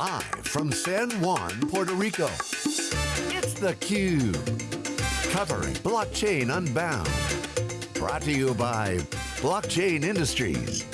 Live from San Juan, Puerto Rico, it's theCUBE. Covering Blockchain Unbound. Brought to you by Blockchain Industries.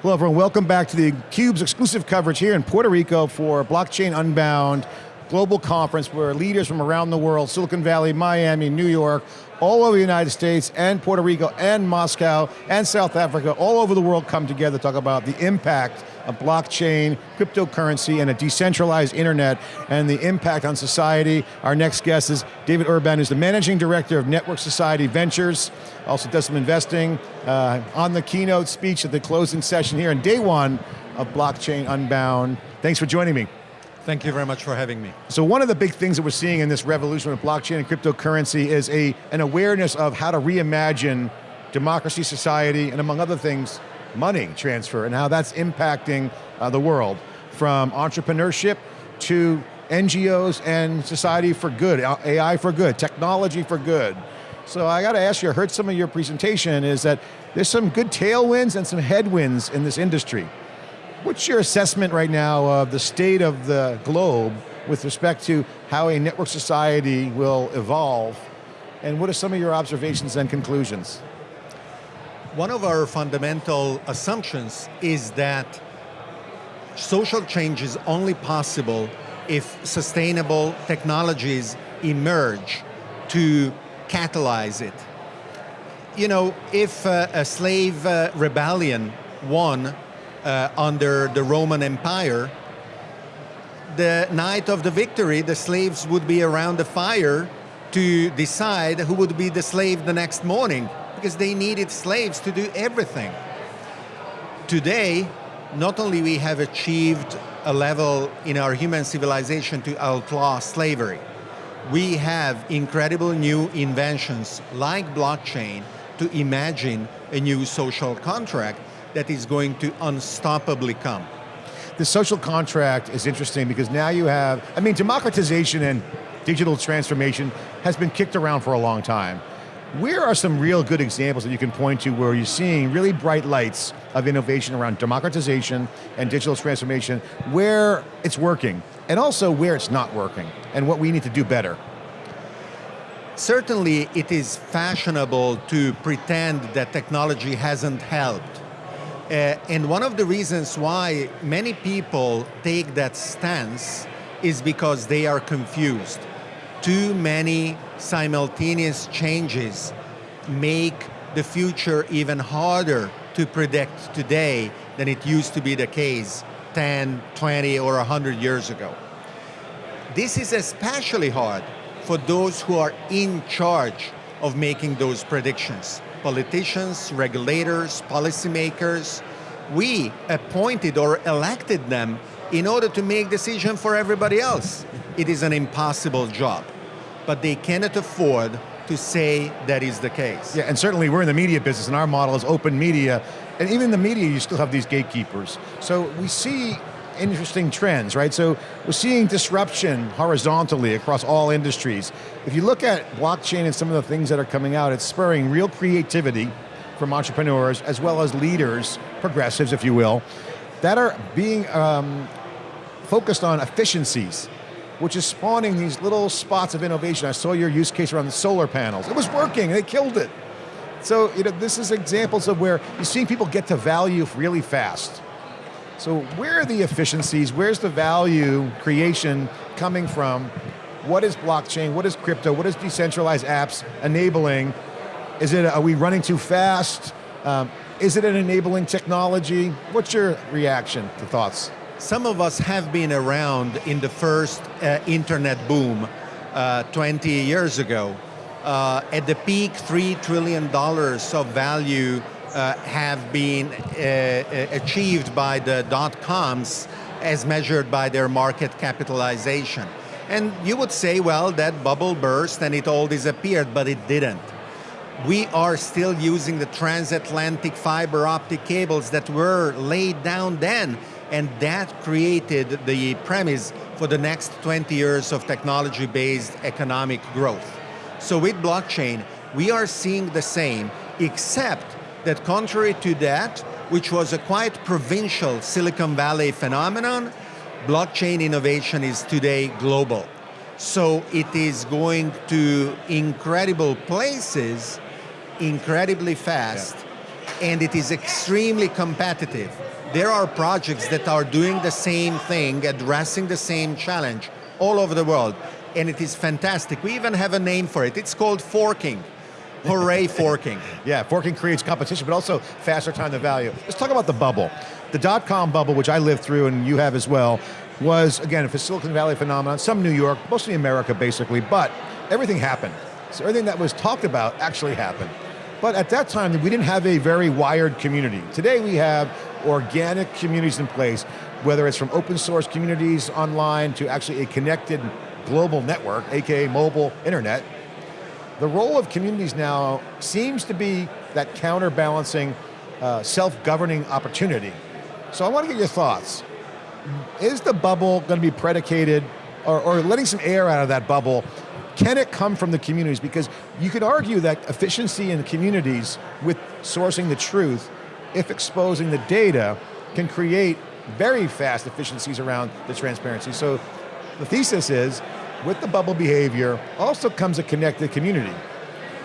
Hello everyone, welcome back to the CUBE's exclusive coverage here in Puerto Rico for Blockchain Unbound global conference where leaders from around the world, Silicon Valley, Miami, New York, all over the United States and Puerto Rico and Moscow and South Africa, all over the world come together to talk about the impact of blockchain, cryptocurrency, and a decentralized internet, and the impact on society. Our next guest is David Orban, who's the Managing Director of Network Society Ventures, also does some investing, uh, on the keynote speech at the closing session here on day one of Blockchain Unbound. Thanks for joining me. Thank you very much for having me. So one of the big things that we're seeing in this revolution of blockchain and cryptocurrency is a, an awareness of how to reimagine democracy, society, and among other things, money transfer, and how that's impacting uh, the world, from entrepreneurship to NGOs and society for good, AI for good, technology for good. So I got to ask you, I heard some of your presentation, is that there's some good tailwinds and some headwinds in this industry. What's your assessment right now of the state of the globe with respect to how a network society will evolve? And what are some of your observations and conclusions? One of our fundamental assumptions is that social change is only possible if sustainable technologies emerge to catalyze it. You know, if uh, a slave uh, rebellion won uh, under the Roman Empire, the night of the victory, the slaves would be around the fire to decide who would be the slave the next morning, because they needed slaves to do everything. Today, not only we have achieved a level in our human civilization to outlaw slavery, we have incredible new inventions like blockchain to imagine a new social contract that is going to unstoppably come. The social contract is interesting because now you have, I mean, democratization and digital transformation has been kicked around for a long time. Where are some real good examples that you can point to where you're seeing really bright lights of innovation around democratization and digital transformation, where it's working, and also where it's not working, and what we need to do better? Certainly it is fashionable to pretend that technology hasn't helped uh, and one of the reasons why many people take that stance is because they are confused. Too many simultaneous changes make the future even harder to predict today than it used to be the case 10, 20, or 100 years ago. This is especially hard for those who are in charge of making those predictions politicians, regulators, policymakers, we appointed or elected them in order to make decision for everybody else. It is an impossible job, but they cannot afford to say that is the case. Yeah, and certainly we're in the media business and our model is open media, and even in the media you still have these gatekeepers. So we see interesting trends, right? So we're seeing disruption horizontally across all industries. If you look at blockchain and some of the things that are coming out, it's spurring real creativity from entrepreneurs, as well as leaders, progressives if you will, that are being um, focused on efficiencies, which is spawning these little spots of innovation. I saw your use case around the solar panels. It was working, they killed it. So you know, this is examples of where you're seeing people get to value really fast. So where are the efficiencies? Where's the value creation coming from? What is blockchain? What is crypto? What is decentralized apps enabling? Is it, are we running too fast? Um, is it an enabling technology? What's your reaction to thoughts? Some of us have been around in the first uh, internet boom uh, 20 years ago. Uh, at the peak, $3 trillion of value uh, have been uh, uh, achieved by the dot-coms as measured by their market capitalization. And you would say, well, that bubble burst and it all disappeared, but it didn't. We are still using the transatlantic fiber optic cables that were laid down then, and that created the premise for the next 20 years of technology-based economic growth. So with blockchain, we are seeing the same, except that contrary to that, which was a quite provincial Silicon Valley phenomenon, blockchain innovation is today global. So it is going to incredible places incredibly fast yeah. and it is extremely competitive. There are projects that are doing the same thing, addressing the same challenge all over the world and it is fantastic. We even have a name for it. It's called forking. Hooray forking. yeah, forking creates competition, but also faster time to value. Let's talk about the bubble. The dot-com bubble, which I lived through and you have as well, was, again, a Silicon Valley phenomenon, some New York, mostly America basically, but everything happened. So everything that was talked about actually happened. But at that time, we didn't have a very wired community. Today we have organic communities in place, whether it's from open source communities online to actually a connected global network, AKA mobile internet. The role of communities now seems to be that counterbalancing uh, self-governing opportunity. So I want to get your thoughts is the bubble going to be predicated, or, or letting some air out of that bubble, can it come from the communities? Because you could argue that efficiency in communities with sourcing the truth, if exposing the data, can create very fast efficiencies around the transparency. So the thesis is, with the bubble behavior, also comes a connected community.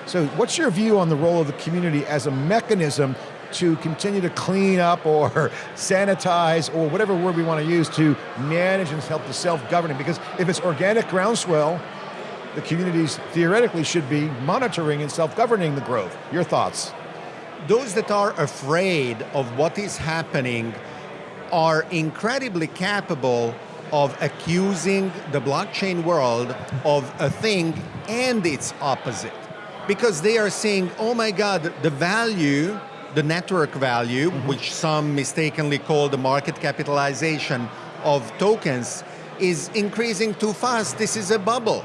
So what's your view on the role of the community as a mechanism to continue to clean up or sanitize or whatever word we want to use to manage and help the self-governing because if it's organic groundswell, the communities theoretically should be monitoring and self-governing the growth. Your thoughts? Those that are afraid of what is happening are incredibly capable of accusing the blockchain world of a thing and its opposite. Because they are saying, oh my God, the value the network value, mm -hmm. which some mistakenly call the market capitalization of tokens, is increasing too fast. This is a bubble.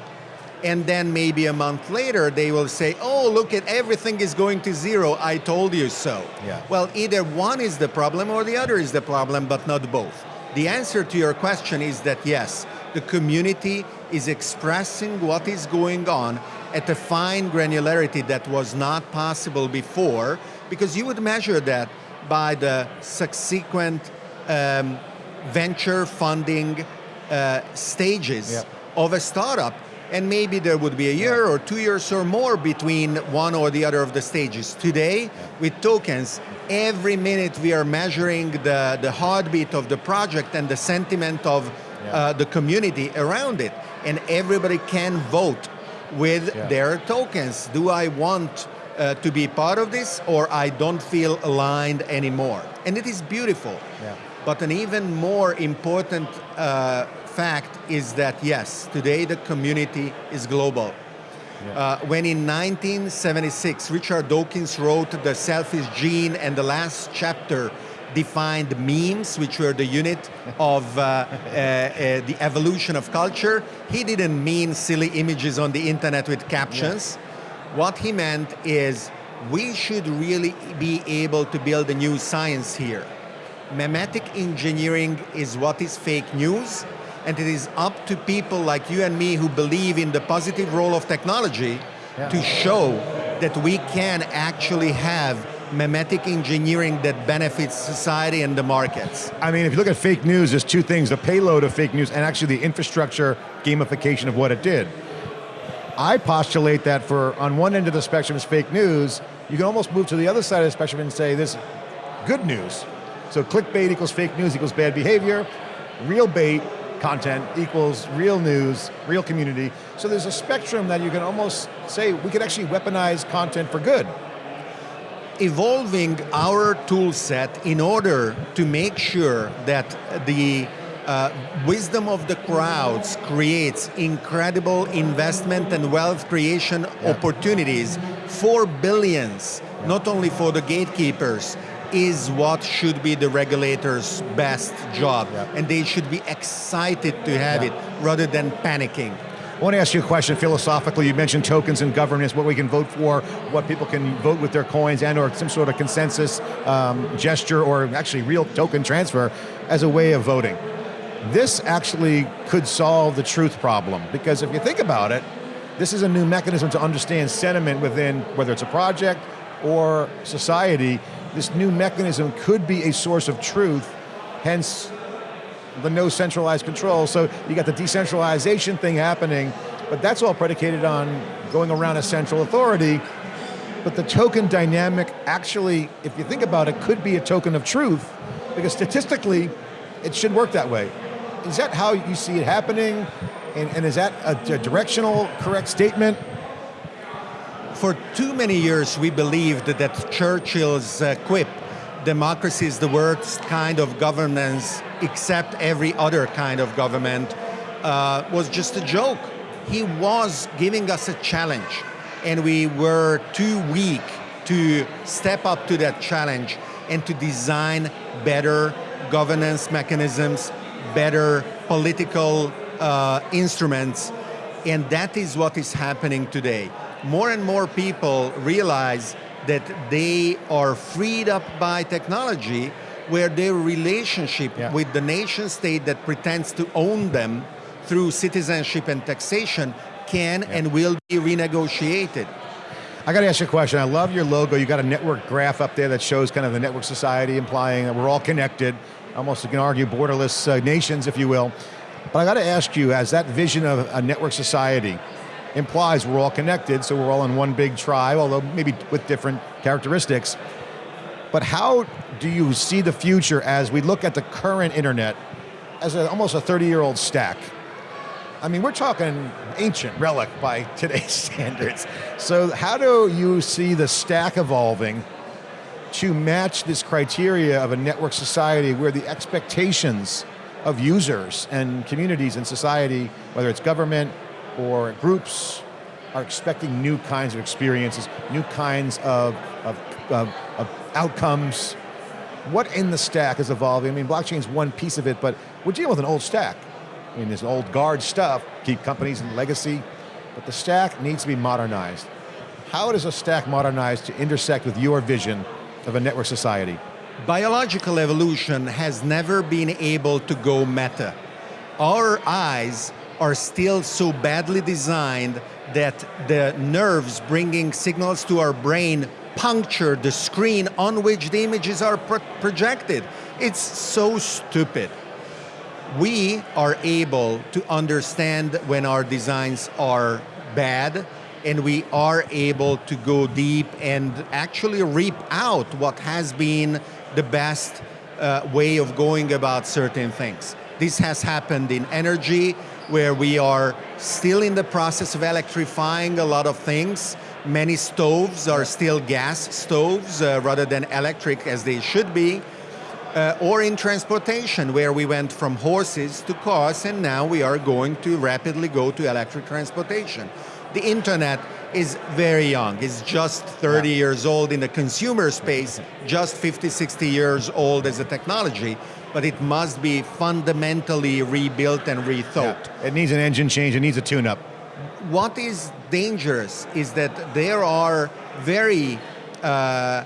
And then maybe a month later, they will say, oh, look at everything is going to zero. I told you so. Yeah. Well, either one is the problem or the other is the problem, but not both. The answer to your question is that yes, the community is expressing what is going on at a fine granularity that was not possible before because you would measure that by the subsequent um, venture funding uh, stages yep. of a startup. And maybe there would be a year or two years or more between one or the other of the stages. Today, with tokens, every minute we are measuring the, the heartbeat of the project and the sentiment of uh, the community around it. And everybody can vote with yeah. their tokens. Do I want uh, to be part of this or I don't feel aligned anymore. And it is beautiful. Yeah. But an even more important uh, fact is that yes, today the community is global. Yeah. Uh, when in 1976, Richard Dawkins wrote The Selfish Gene and the last chapter defined memes, which were the unit of uh, uh, uh, the evolution of culture. He didn't mean silly images on the internet with captions. Yeah what he meant is we should really be able to build a new science here. Memetic engineering is what is fake news, and it is up to people like you and me who believe in the positive role of technology yeah. to show that we can actually have memetic engineering that benefits society and the markets. I mean, if you look at fake news, there's two things, the payload of fake news and actually the infrastructure gamification of what it did. I postulate that for, on one end of the spectrum is fake news, you can almost move to the other side of the spectrum and say this good news. So clickbait equals fake news equals bad behavior, real bait content equals real news, real community. So there's a spectrum that you can almost say we could actually weaponize content for good. Evolving our tool set in order to make sure that the uh, wisdom of the crowds creates incredible investment and wealth creation yeah. opportunities for billions, yeah. not only for the gatekeepers, is what should be the regulator's best job. Yeah. And they should be excited to have it rather than panicking. I want to ask you a question philosophically. You mentioned tokens and governance, what we can vote for, what people can vote with their coins and or some sort of consensus um, gesture or actually real token transfer as a way of voting this actually could solve the truth problem because if you think about it, this is a new mechanism to understand sentiment within, whether it's a project or society, this new mechanism could be a source of truth, hence the no centralized control. So you got the decentralization thing happening, but that's all predicated on going around a central authority. But the token dynamic actually, if you think about it, could be a token of truth, because statistically, it should work that way. Is that how you see it happening? And, and is that a, a directional, correct statement? For too many years, we believed that Churchill's uh, quip, democracy is the worst kind of governance except every other kind of government, uh, was just a joke. He was giving us a challenge, and we were too weak to step up to that challenge and to design better governance mechanisms, better political uh, instruments, and that is what is happening today. More and more people realize that they are freed up by technology where their relationship yeah. with the nation state that pretends to own them through citizenship and taxation can yeah. and will be renegotiated. I got to ask you a question. I love your logo. You got a network graph up there that shows kind of the network society, implying that we're all connected, almost you can argue borderless uh, nations, if you will. But I got to ask you, as that vision of a network society implies we're all connected, so we're all in one big tribe, although maybe with different characteristics. But how do you see the future as we look at the current internet as a, almost a 30 year old stack? I mean, we're talking ancient relic by today's standards. So how do you see the stack evolving to match this criteria of a network society where the expectations of users and communities in society, whether it's government or groups, are expecting new kinds of experiences, new kinds of, of, of, of outcomes. What in the stack is evolving? I mean, blockchain is one piece of it, but we're dealing with an old stack. I mean, old guard stuff, keep companies in legacy, but the stack needs to be modernized. How does a stack modernize to intersect with your vision of a network society? Biological evolution has never been able to go meta. Our eyes are still so badly designed that the nerves bringing signals to our brain puncture the screen on which the images are pro projected. It's so stupid. We are able to understand when our designs are bad and we are able to go deep and actually reap out what has been the best uh, way of going about certain things. This has happened in energy, where we are still in the process of electrifying a lot of things. Many stoves are still gas stoves uh, rather than electric as they should be. Uh, or in transportation, where we went from horses to cars, and now we are going to rapidly go to electric transportation. The internet is very young. It's just 30 yeah. years old in the consumer space, just 50, 60 years old as a technology but it must be fundamentally rebuilt and rethought. Yeah. It needs an engine change, it needs a tune-up. What is dangerous is that there are very uh,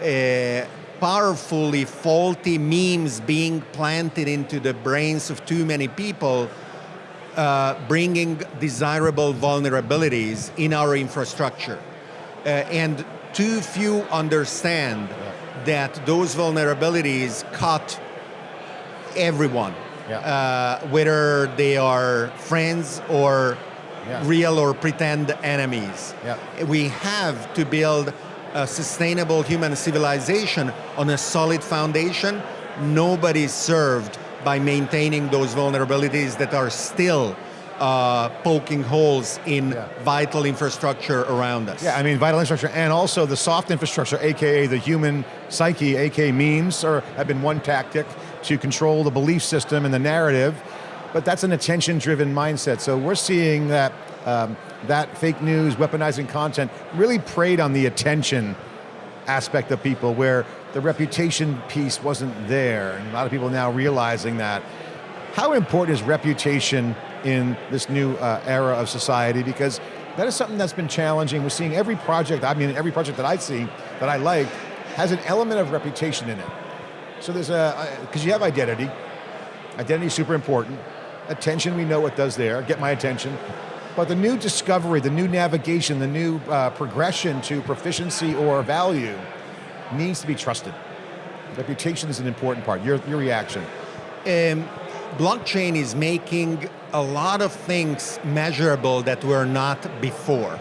uh, powerfully faulty memes being planted into the brains of too many people uh, bringing desirable vulnerabilities in our infrastructure. Uh, and too few understand that those vulnerabilities cut everyone, yeah. uh, whether they are friends or yeah. real or pretend enemies. Yeah. We have to build a sustainable human civilization on a solid foundation. Nobody's served by maintaining those vulnerabilities that are still uh, poking holes in yeah. vital infrastructure around us. Yeah, I mean vital infrastructure and also the soft infrastructure, AKA the human psyche, AKA memes, or have been one tactic to control the belief system and the narrative, but that's an attention-driven mindset. So we're seeing that um, that fake news, weaponizing content, really preyed on the attention aspect of people where the reputation piece wasn't there. And a lot of people now realizing that. How important is reputation in this new uh, era of society? Because that is something that's been challenging. We're seeing every project, I mean every project that I see, that I like, has an element of reputation in it. So there's a, because you have identity, identity is super important. Attention, we know what does there, get my attention. But the new discovery, the new navigation, the new uh, progression to proficiency or value needs to be trusted. Reputation is an important part. Your, your reaction. Um, blockchain is making a lot of things measurable that were not before.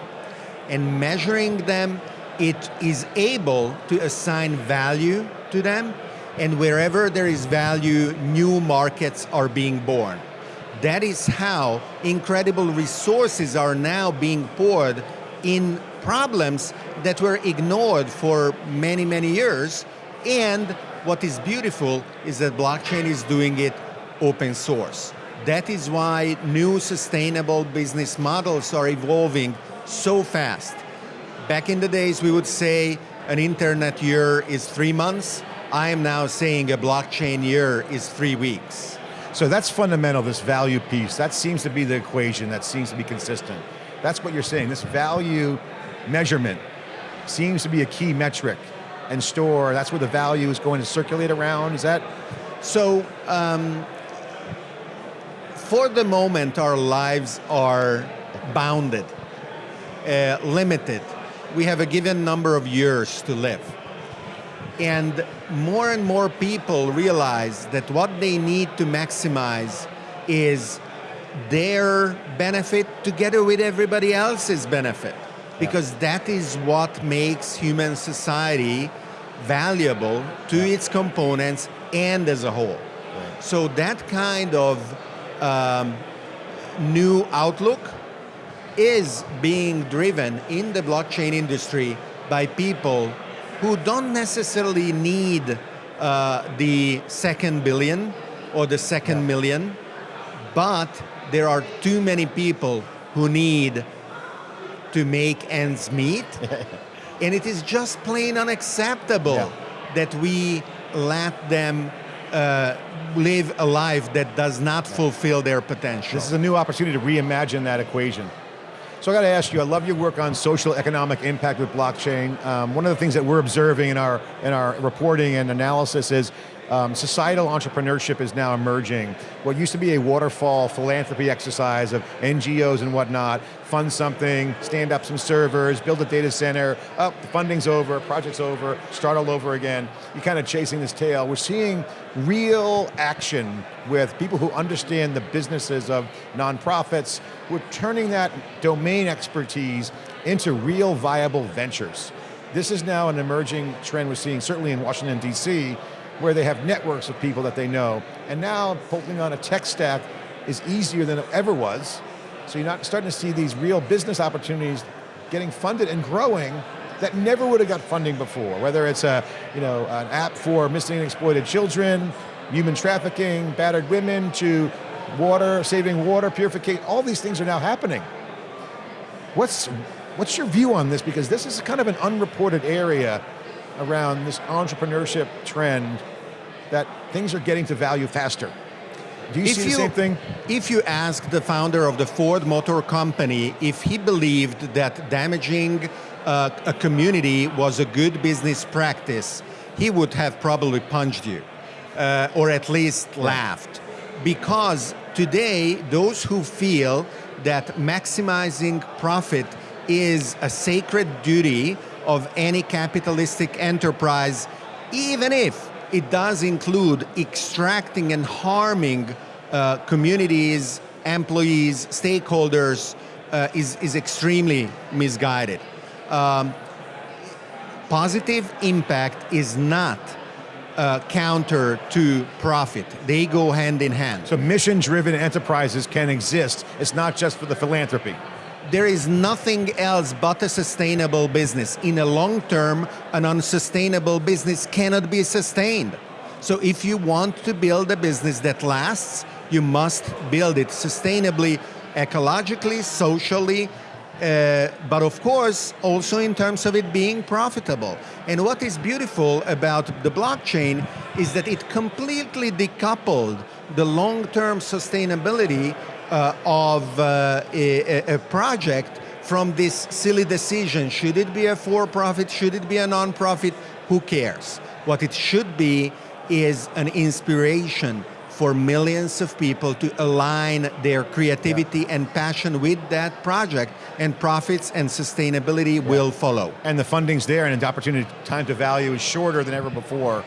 And measuring them, it is able to assign value to them, and wherever there is value, new markets are being born. That is how incredible resources are now being poured in problems that were ignored for many, many years. And what is beautiful is that blockchain is doing it open source. That is why new sustainable business models are evolving so fast. Back in the days, we would say an internet year is three months. I am now saying a blockchain year is three weeks. So that's fundamental, this value piece. That seems to be the equation, that seems to be consistent. That's what you're saying, this value measurement seems to be a key metric and store, that's where the value is going to circulate around, is that? So, um, for the moment, our lives are bounded, uh, limited. We have a given number of years to live. And more and more people realize that what they need to maximize is their benefit together with everybody else's benefit. Because yeah. that is what makes human society valuable to yeah. its components and as a whole. Right. So that kind of um, new outlook is being driven in the blockchain industry by people who don't necessarily need uh, the second billion or the second yeah. million, but there are too many people who need to make ends meet. and it is just plain unacceptable yeah. that we let them uh, live a life that does not fulfill their potential. This is a new opportunity to reimagine that equation. So I got to ask you, I love your work on social economic impact with blockchain. Um, one of the things that we're observing in our, in our reporting and analysis is um, societal entrepreneurship is now emerging. What used to be a waterfall philanthropy exercise of NGOs and whatnot, fund something, stand up some servers, build a data center, up, oh, the funding's over, project's over, start all over again. You're kind of chasing this tail. We're seeing real action with people who understand the businesses of nonprofits, who are turning that domain expertise into real viable ventures. This is now an emerging trend we're seeing, certainly in Washington, D.C., where they have networks of people that they know. And now bolting on a tech stack is easier than it ever was. So you're not starting to see these real business opportunities getting funded and growing that never would have got funding before, whether it's a, you know, an app for missing and exploited children, human trafficking, battered women, to water, saving water, purification, all these things are now happening. What's, what's your view on this? Because this is kind of an unreported area around this entrepreneurship trend that things are getting to value faster. Do you if see the same thing? If you ask the founder of the Ford Motor Company if he believed that damaging uh, a community was a good business practice, he would have probably punched you, uh, or at least laughed. Because today, those who feel that maximizing profit is a sacred duty of any capitalistic enterprise, even if it does include extracting and harming uh, communities, employees, stakeholders, uh, is, is extremely misguided. Um, positive impact is not uh, counter to profit. They go hand in hand. So mission-driven enterprises can exist. It's not just for the philanthropy there is nothing else but a sustainable business. In a long term, an unsustainable business cannot be sustained. So if you want to build a business that lasts, you must build it sustainably, ecologically, socially, uh, but of course, also in terms of it being profitable. And what is beautiful about the blockchain is that it completely decoupled the long-term sustainability uh, of uh, a, a, project from this silly decision. Should it be a for-profit? Should it be a non-profit? Who cares? What it should be is an inspiration for millions of people to align their creativity and passion with that project, and profits and sustainability will follow. And the funding's there, and the opportunity time to value is shorter than ever before.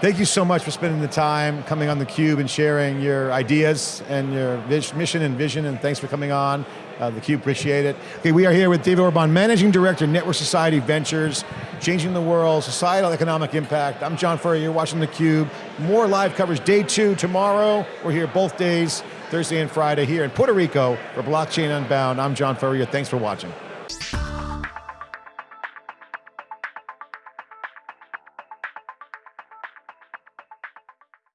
Thank you so much for spending the time coming on theCUBE and sharing your ideas and your mission and vision, and thanks for coming on. Uh, theCUBE, appreciate it. Okay, we are here with David Orban, Managing Director, Network Society Ventures, changing the world, societal economic impact. I'm John Furrier, you're watching theCUBE. More live coverage, day two tomorrow. We're here both days, Thursday and Friday here in Puerto Rico for Blockchain Unbound. I'm John Furrier, thanks for watching.